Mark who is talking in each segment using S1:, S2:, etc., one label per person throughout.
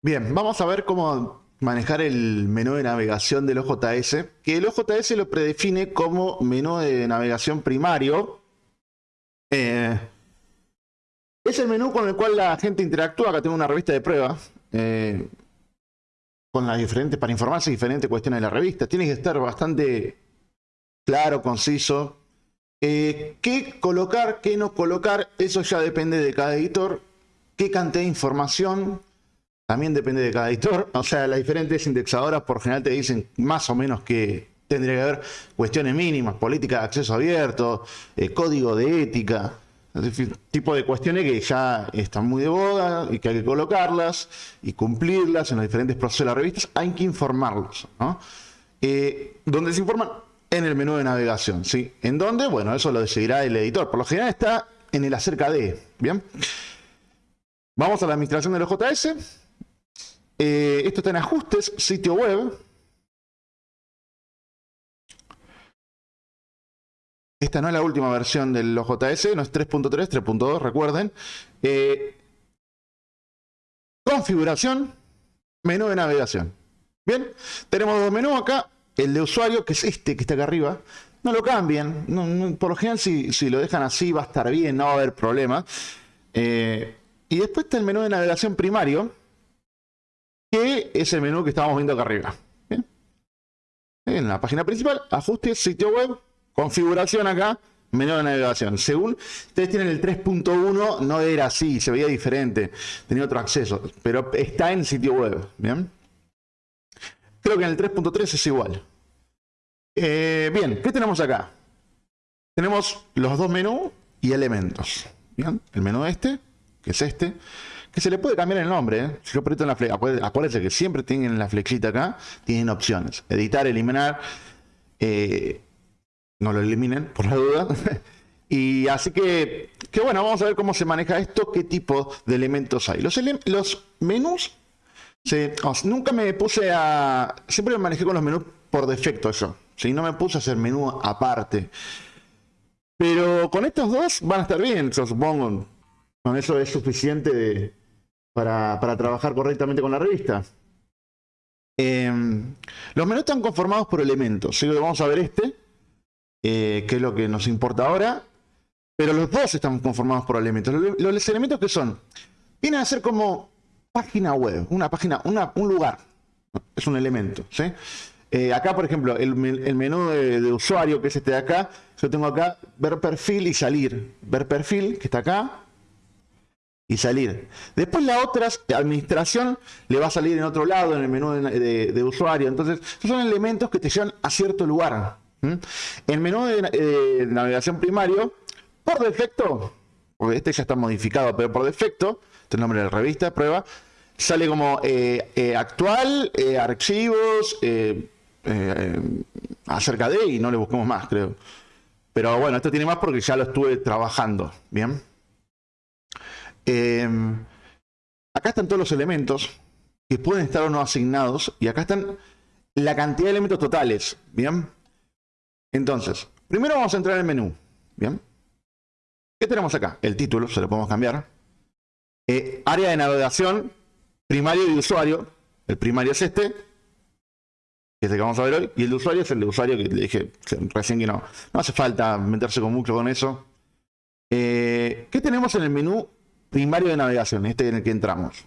S1: Bien, vamos a ver cómo manejar el menú de navegación del OJS, que el OJS lo predefine como menú de navegación primario. Eh, es el menú con el cual la gente interactúa. Acá tengo una revista de prueba. Eh, con las diferentes, para informarse diferentes cuestiones de la revista. Tiene que estar bastante claro, conciso. Eh, ¿Qué colocar, qué no colocar? Eso ya depende de cada editor. ¿Qué cantidad de información? También depende de cada editor. O sea, las diferentes indexadoras por general te dicen más o menos que tendría que haber cuestiones mínimas, política de acceso abierto, eh, código de ética, tipo de cuestiones que ya están muy de boda y que hay que colocarlas y cumplirlas en los diferentes procesos de las revistas. Hay que informarlos. ¿no? Eh, ¿Dónde se informan? En el menú de navegación. ¿sí? ¿En dónde? Bueno, eso lo decidirá el editor. Por lo general está en el acerca de. ¿Bien? Vamos a la administración del OJS. Eh, esto está en ajustes, sitio web. Esta no es la última versión del OJS, no es 3.3, 3.2, recuerden. Eh, configuración, menú de navegación. Bien, tenemos dos menús acá. El de usuario, que es este que está acá arriba. No lo cambien. por lo general, si, lo dejan así, va a estar bien, no va a haber problema. Eh, y después está el menú de navegación primario, que es menú que estamos viendo acá arriba. En la página principal, ajustes, sitio web, configuración acá, menú de navegación. Según ustedes tienen el 3.1, no era así, se veía diferente, tenía otro acceso, pero está en sitio web. Bien. Creo que en el 3.3 es igual. Eh, bien, ¿qué tenemos acá? Tenemos los dos menús y elementos. Bien, el menú este, que es este que se le puede cambiar el nombre. ¿eh? Si yo aprieto en la flecha, acuérdense que siempre tienen la flechita acá, tienen opciones. Editar, eliminar, eh, no lo eliminen por la duda. y así que, que bueno, vamos a ver cómo se maneja esto, qué tipo de elementos hay. Los, menús, nunca me puse a, siempre me manejé con los menús por defecto yo. Si no me puse a hacer menú aparte. Pero con estos dos van a estar bien, yo supongo. Con eso es suficiente de, para, trabajar correctamente con la revista. Em, los menús están conformados por elementos. Vamos a ver este, eh, que es lo que nos importa ahora. Pero los dos están conformados por elementos. Los, elementos que son, vienen a ser como página web, una página, un lugar. Es un elemento. Eh, acá, por ejemplo, el, menú de, de, usuario, que es este de acá, yo tengo acá ver perfil y salir. Ver perfil, que está acá, y salir. Después la otra administración le va a salir en otro lado, en el menú de, usuario. Entonces, son elementos que te llevan a cierto lugar. El menú de, navegación primario, por defecto, porque este ya está modificado, pero por defecto, este es el nombre de la revista, prueba, sale como eh, eh, actual, eh, archivos, acerca de, y no le buscamos más, creo. Pero bueno, esto tiene más porque ya lo estuve trabajando, ¿bien? Em, acá están todos los elementos que pueden estar o no asignados. Y acá están la cantidad de elementos totales. ¿Bien? Entonces, primero vamos a entrar en el menú. ¿Bien? ¿Qué tenemos acá? El título, se lo podemos cambiar. Eh, área de navegación, primario y usuario. El primario es este, que es el que vamos a ver hoy. Y el de usuario es el de usuario que le dije recién que no. No hace falta meterse con mucho con eso. Eh, ¿Qué tenemos en el menú primario de navegación, este en el que entramos.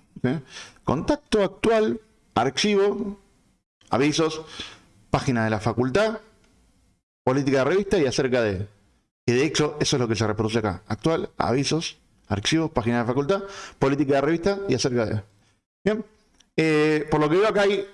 S1: Contacto actual, archivo, avisos, página de la facultad, política de revista y acerca de... Y de hecho, eso es lo que se reproduce acá. Actual, avisos, archivos, página de facultad, política de revista y acerca de... Bien. Eh, por lo que veo acá hay,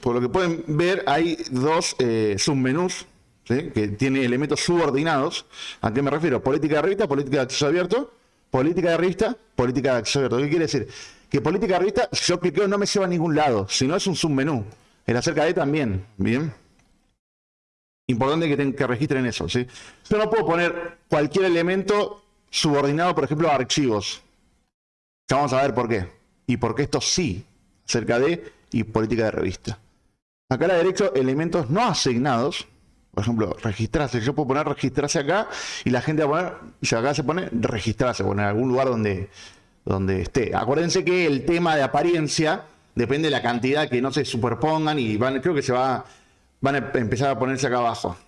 S1: por lo que pueden ver, hay dos eh, submenús que tienen elementos subordinados. ¿A qué me refiero? Política de revista, política de acceso abierto política de revista, política de acceso. ¿Qué quiere decir? Que política de revista, yo cliqueo, no me lleva a ningún lado, sino es un submenú. El acerca de también, ¿bien? Importante que, que registren eso, ¿sí? Yo no puedo poner cualquier elemento subordinado, por ejemplo, a archivos. Ya vamos a ver por qué. Y por qué esto sí, acerca de y política de revista. Acá a la derecha, elementos no asignados, por ejemplo, registrarse. Yo puedo poner registrarse acá y la gente va a poner, si acá se pone registrarse, poner en algún lugar donde, donde esté. Acuérdense que el tema de apariencia depende de la cantidad que no se superpongan y van, creo que se va, van a empezar a ponerse acá abajo.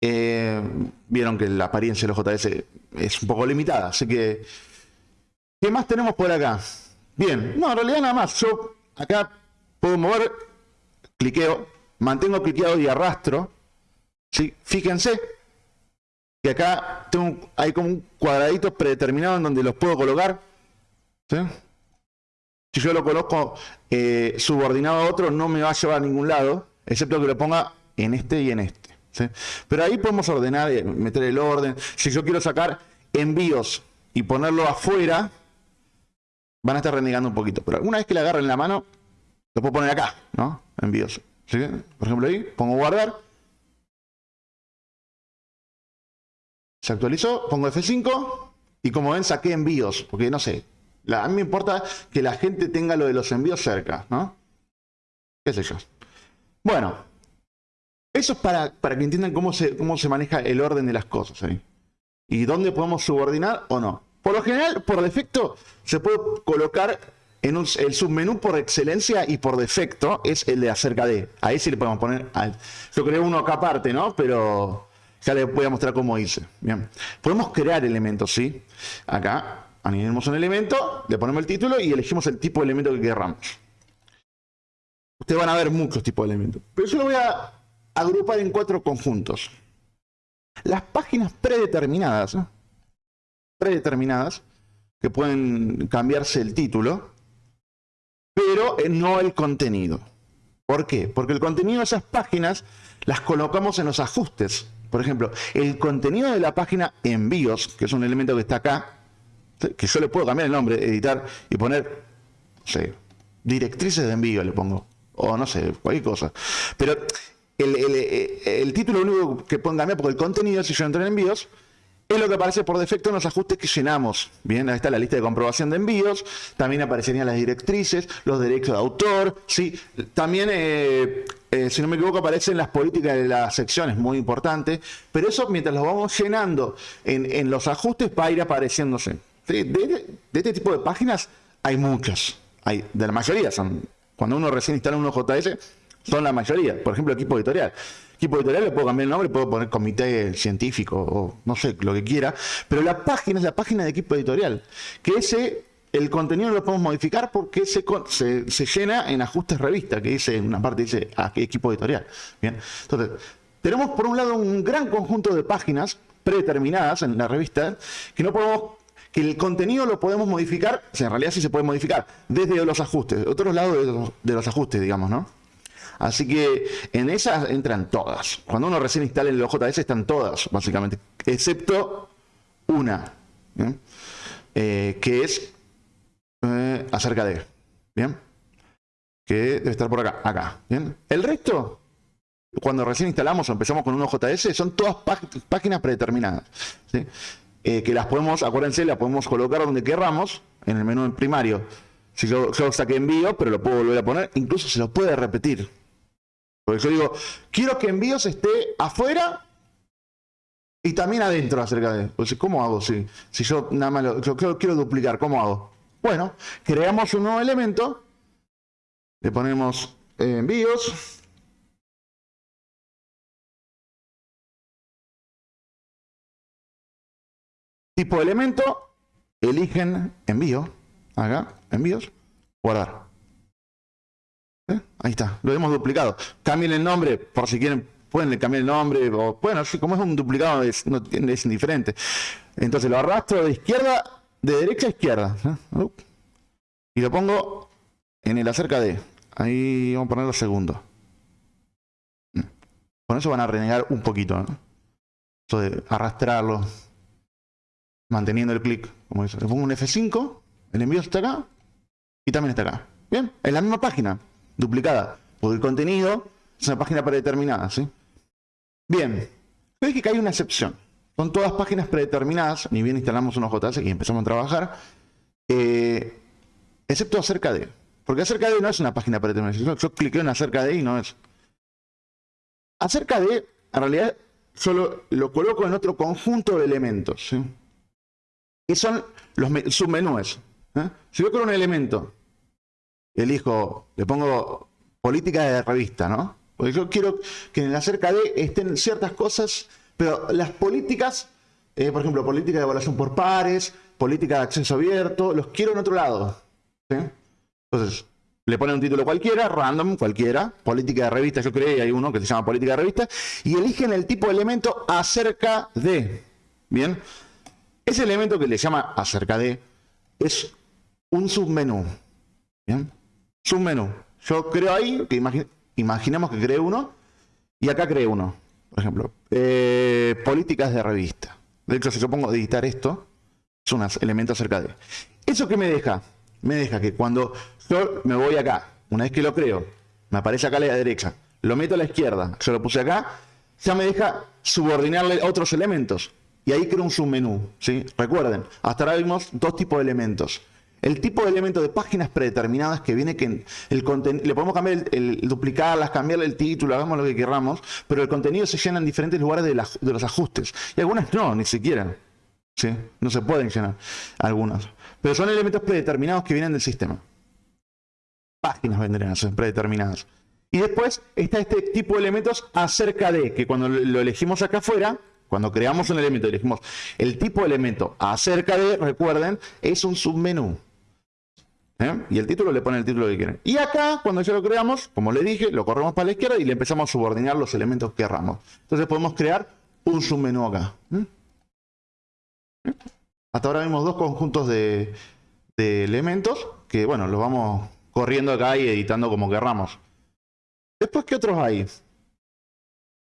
S1: Eh, vieron que la apariencia de los JS es un poco limitada, así que... ¿Qué más tenemos por acá? Bien, no, en realidad nada más. Yo acá puedo mover, cliqueo, mantengo cliqueado y arrastro. ¿Sí? Fíjense que acá tengo, hay como un cuadradito predeterminado en donde los puedo colocar. Si yo lo coloco eh, subordinado a otro, no me va a llevar a ningún lado, excepto que lo ponga en este y en este. Pero ahí podemos ordenar, eh, meter el orden. Si yo quiero sacar envíos y ponerlo afuera, van a estar renegando un poquito. Pero una vez que le agarren la mano, lo puedo poner acá, ¿no? Envíos. Por ejemplo ahí, pongo guardar. Se actualizó, pongo F5 y como ven saqué envíos, porque no sé, a mí me importa que la gente tenga lo de los envíos cerca, ¿no? ¿Qué sé yo? Bueno, eso es para, para que entiendan cómo se, cómo se maneja el orden de las cosas ahí. Y dónde podemos subordinar o no. Por lo general, por defecto, se puede colocar en el submenú por excelencia y por defecto es el de acerca de. Ahí sí le podemos poner. Yo creo uno acá aparte, ¿no? Pero ya les voy a mostrar cómo hice. Bien. Podemos crear elementos, ¿sí? Acá añadimos un elemento, le ponemos el título y elegimos el tipo de elemento que queramos. Ustedes van a ver muchos tipos de elementos. Pero yo lo voy a agrupar en cuatro conjuntos. Las páginas predeterminadas, predeterminadas, que pueden cambiarse el título, pero no el contenido. ¿Por qué? Porque el contenido de esas páginas las colocamos en los ajustes. Por ejemplo, el contenido de la página envíos, que es un elemento que está acá, que yo le puedo cambiar el nombre, editar y poner, no sé, directrices de envío le pongo, o no sé, cualquier cosa. Pero el, título único que pueden cambiar, porque el contenido, si yo entro en envíos, es lo que aparece por defecto en los ajustes que llenamos. Bien, ahí está la lista de comprobación de envíos, también aparecerían las directrices, los derechos de autor, ¿sí? también, eh, eh, si no me equivoco, aparecen las políticas de las secciones, muy importante, pero eso mientras lo vamos llenando en, los ajustes va a ir apareciéndose. De, este tipo de páginas hay muchas, hay, de la mayoría son, cuando uno recién instala un JS, son la mayoría, por ejemplo, equipo editorial equipo editorial le puedo cambiar el nombre, puedo poner comité científico o no sé, lo que quiera, pero la página es la página de equipo editorial, que ese, el contenido lo podemos modificar porque se, se, llena en ajustes revista, que dice, una parte dice ah, equipo editorial. Bien, entonces, tenemos por un lado un gran conjunto de páginas predeterminadas en la revista que no podemos que el contenido lo podemos modificar, o en realidad sí se puede modificar, desde los ajustes, otros lados de los ajustes, digamos, ¿no? Así que en esas entran todas. Cuando uno recién instala el OJS están todas, básicamente, excepto una, eh, que es eh, acerca de, ¿bien? Que debe estar por acá, acá, ¿bien? El resto, cuando recién instalamos o empezamos con un OJS, son todas páginas predeterminadas, eh, que las podemos, acuérdense, las podemos colocar donde querramos, en el menú primario. Si yo, yo saqué envío, pero lo puedo volver a poner, incluso se lo puede repetir. Porque yo digo, quiero que envíos esté afuera y también adentro acerca de. Pues, ¿Cómo hago si, si yo nada más lo, yo quiero, duplicar? ¿Cómo hago? Bueno, creamos un nuevo elemento, le ponemos eh, envíos. Tipo de elemento, eligen envío, acá, envíos, guardar. ¿Eh? Ahí está, lo hemos duplicado. Cambien el nombre, por si quieren, pueden cambiar el nombre, o bueno, como es un duplicado es, indiferente. Entonces lo arrastro de izquierda, de derecha a izquierda. ¿eh? Y lo pongo en el acerca de. Ahí vamos a ponerlo segundo. Mm. Con eso van a renegar un poquito. ¿no? Eso de arrastrarlo. Manteniendo el clic. Como eso. Le pongo un F5. El envío está acá. Y también está acá. Bien. En la misma página duplicada, porque el contenido es una página predeterminada, ¿sí? Bien, veis que hay una excepción. Son todas páginas predeterminadas, ni bien instalamos unos JS y empezamos a trabajar, eh, excepto acerca de. Porque acerca de no es una página predeterminada. Yo, cliqué en acerca de y no es. Acerca de, en realidad, solo lo coloco en otro conjunto de elementos. ¿sí? Y son los submenúes. ¿eh? Si yo creo un elemento elijo, le pongo política de revista, ¿no? Porque yo quiero que en la cerca de estén ciertas cosas, pero las políticas, eh, por ejemplo, política de evaluación por pares, política de acceso abierto, los quiero en otro lado. Entonces, le ponen un título cualquiera, random, cualquiera, política de revista, yo creo que hay uno que se llama política de revista, y eligen el tipo de elemento acerca de. Bien, ese elemento que le llama acerca de es un submenú. Bien, submenú. Yo creo ahí, que imaginemos que cree uno, y acá cree uno. Por ejemplo, eh, políticas de revista. De hecho, si yo pongo editar esto, es un elemento acerca de. ¿Eso qué me deja? Me deja que cuando yo me voy acá, una vez que lo creo, me aparece acá a la derecha, lo meto a la izquierda, yo lo puse acá, ya me deja subordinarle otros elementos. Y ahí creo un submenú. ¿sí? Recuerden, hasta ahora vimos dos tipos de elementos. El tipo de elemento de páginas predeterminadas que viene que el contenido, le podemos cambiar el, duplicarlas, cambiarle el título, hagamos lo que queramos, pero el contenido se llena en diferentes lugares de, de los ajustes. Y algunas no, ni siquiera. ¿sí? No se pueden llenar algunas. Pero son elementos predeterminados que vienen del sistema páginas vendrían a ser predeterminadas. Y después está este tipo de elementos acerca de, que cuando lo elegimos acá afuera, cuando creamos un elemento y elegimos el tipo de elemento acerca de, recuerden, es un submenú. ¿Eh? Y el título le pone el título que quieren. Y acá, cuando ya lo creamos, como le dije, lo corremos para la izquierda y le empezamos a subordinar los elementos que querramos. Entonces podemos crear un submenú acá. ¿Mm? Hasta ahora vimos dos conjuntos de, de elementos que, bueno, los vamos corriendo acá y editando como querramos. Después, ¿qué otros hay?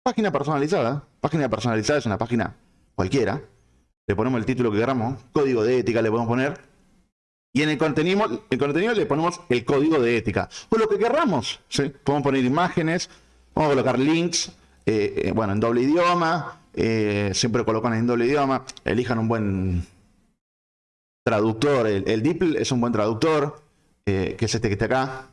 S1: Página personalizada. Página personalizada es una página cualquiera. Le ponemos el título que queramos. Código de ética le podemos poner. Y en el contenido, el contenido le ponemos el código de ética. O lo que querramos. ¿sí? Podemos poner imágenes. Vamos a colocar links. Eh, eh, bueno, en doble idioma. Eh, siempre colocan en doble idioma. Elijan un buen traductor. El, el DeepL es un buen traductor. Que es este que está acá.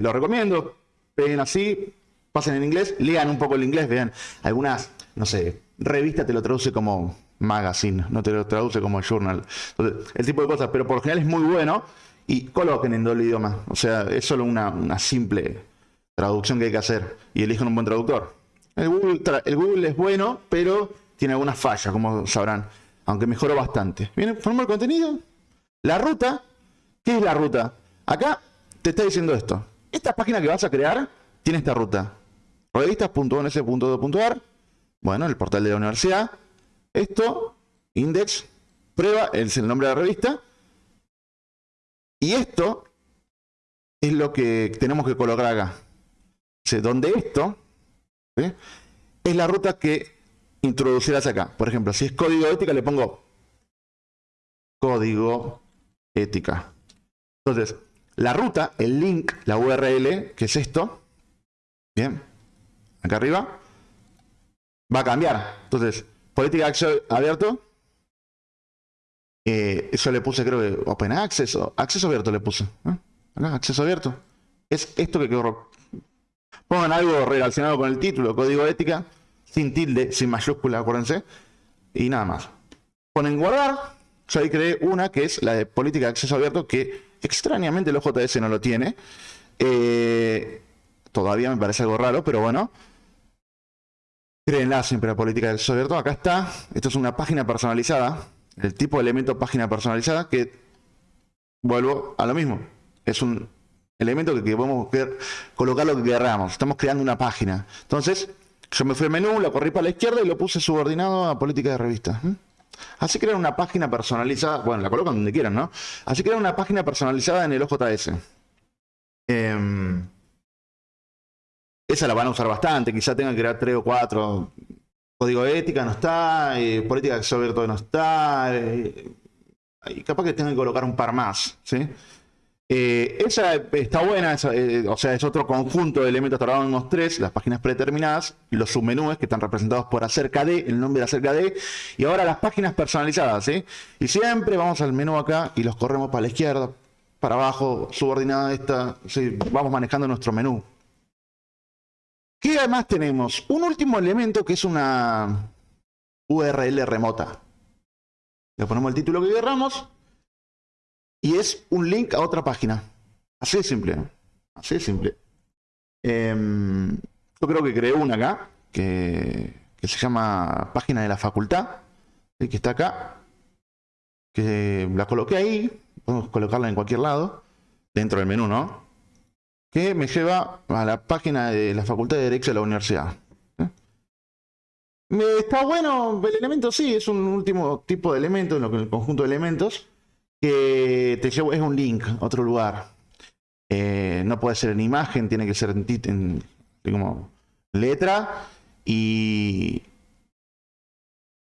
S1: Lo recomiendo. Peguen así, pasen en inglés, lean un poco el inglés, vean algunas, no sé, revista te lo traduce como magazine, no te lo traduce como journal. El tipo de cosas, pero por lo general es muy bueno y coloquen en doble idioma. O sea, es solo una, simple traducción que hay que hacer y elijan un buen traductor. El Google, es bueno, pero tiene algunas fallas, como sabrán, aunque mejoró bastante. Bien, formó el contenido, la ruta, ¿qué es la ruta? Acá te está diciendo esto. Esta página que vas a crear tiene esta ruta. Revistas.ons.do.ar Bueno, el portal de la universidad. Esto, index, prueba, es el nombre de la revista. Y esto es lo que tenemos que colocar acá. donde esto es la ruta que introducirás acá. Por ejemplo, si es código ética, le pongo código ética. Entonces, la ruta, el link, la URL, que es esto, bien, acá arriba, va a cambiar. Entonces, política de acceso abierto, eh, eso le puse creo que Open Access o acceso abierto le puse. Acceso abierto. Es esto que quedó. Pongan algo relacionado con el título, código ética, sin tilde, sin mayúscula, acuérdense. Y nada más. Ponen guardar yo ahí creé una que es la de política de acceso abierto, que extrañamente el OJS no lo tiene. Eh, todavía me parece algo raro, pero bueno. Créenla siempre la política de acceso abierto. Acá está. Esto es una página personalizada. El tipo de elemento página personalizada que vuelvo a lo mismo. Es un elemento que, podemos colocar lo que queramos. Estamos creando una página. Entonces, yo me fui al menú, lo corrí para la izquierda y lo puse subordinado a política de revista. Así crear una página personalizada, bueno, la colocan donde quieran, ¿no? Así crear una página personalizada en el OJS. Em, esa la van a usar bastante, quizá tengan que crear tres o cuatro. Código de ética no está, eh, política de acceso abierto no está, eh, y capaz que tengan que colocar un par más, ¿sí? Eh, esa está buena, o sea, es otro conjunto de elementos, trabajamos tres, las páginas predeterminadas, los submenúes que están representados por acerca de, el nombre de acerca de, y ahora las páginas personalizadas, ¿sí? Y siempre vamos al menú acá y los corremos para la izquierda, para abajo, subordinada esta, vamos manejando nuestro menú. ¿Qué además tenemos? Un último elemento que es una URL remota. Le ponemos el título que queramos y es un link a otra página. Así de simple. Así de simple. Em, yo creo que creé una acá, que, se llama Página de la Facultad, que está acá, que la coloqué ahí, podemos colocarla en cualquier lado, dentro del menú, ¿no? Que me lleva a la página de la Facultad de Derecho de la Universidad. ¿eh? Está bueno el elemento, sí, es un último tipo de elemento, en el conjunto de elementos, que te lleva, es un link otro lugar. Eh, no puede ser en imagen, tiene que ser en, en como letra y...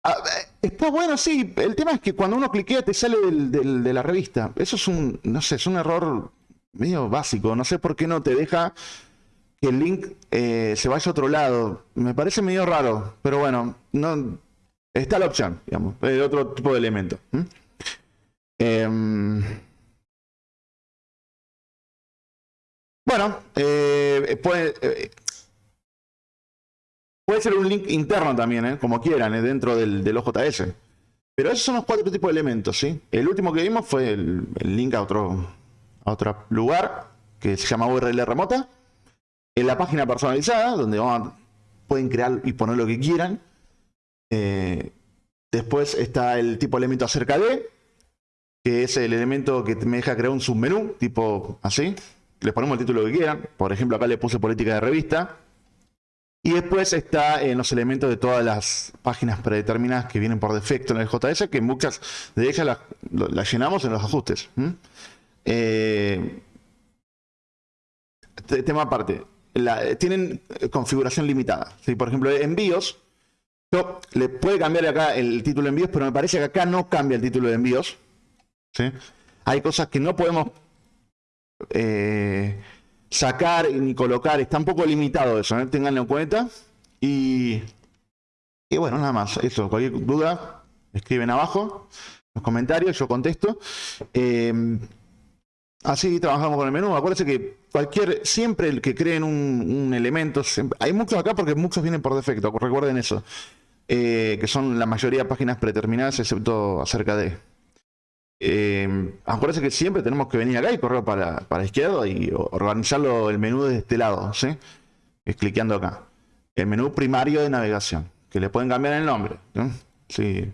S1: Ah, eh, está bueno, sí. El tema es que cuando uno cliquea te sale de la revista. Eso es un, no sé, es un error medio básico. No sé por qué no te deja que el link eh, se vaya a otro lado. Me parece medio raro, pero bueno, no está la opción, digamos, de otro tipo de elemento. Em, bueno, eh, puede, Puede ser un link interno también, ¿eh? como quieran, ¿eh? dentro del, OJS. Pero esos son los cuatro tipos de elementos, ¿sí? El último que vimos fue el, link a otro, a otro lugar que se llama URL remota. En la página personalizada, donde pueden crear y poner lo que quieran. Eh, después está el tipo elemento acerca de, que es el elemento que me deja crear un submenú, tipo así. Les ponemos el título que quieran. Por ejemplo, acá le puse política de revista. Y después está en los elementos de todas las páginas predeterminadas que vienen por defecto en el JS, que muchas de ellas las, llenamos en los ajustes. Eh, tema aparte, tienen configuración limitada. Si Por ejemplo, envíos, yo le puede cambiar acá el título de envíos, pero me parece que acá no cambia el título de envíos. Hay cosas que no podemos... Eh, sacar ni colocar. Está un poco limitado eso, ¿eh? tenganlo en cuenta. Y, y bueno, nada más. Eso, cualquier duda, escriben abajo los comentarios, yo contesto. Eh, así trabajamos con el menú. Acuérdense que cualquier, siempre el que creen un, elemento, hay muchos acá porque muchos vienen por defecto, recuerden eso. Eh, que son la mayoría de páginas predeterminadas, excepto acerca de. Eh, acuérdense que siempre tenemos que venir acá y correr para, para la izquierda y organizarlo el menú de este lado, ¿sí? Es cliqueando acá. El menú primario de navegación, que le pueden cambiar el nombre. Sí.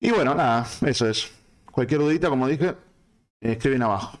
S1: Y bueno, nada, eso es. Cualquier dudita, como dije, escriben abajo.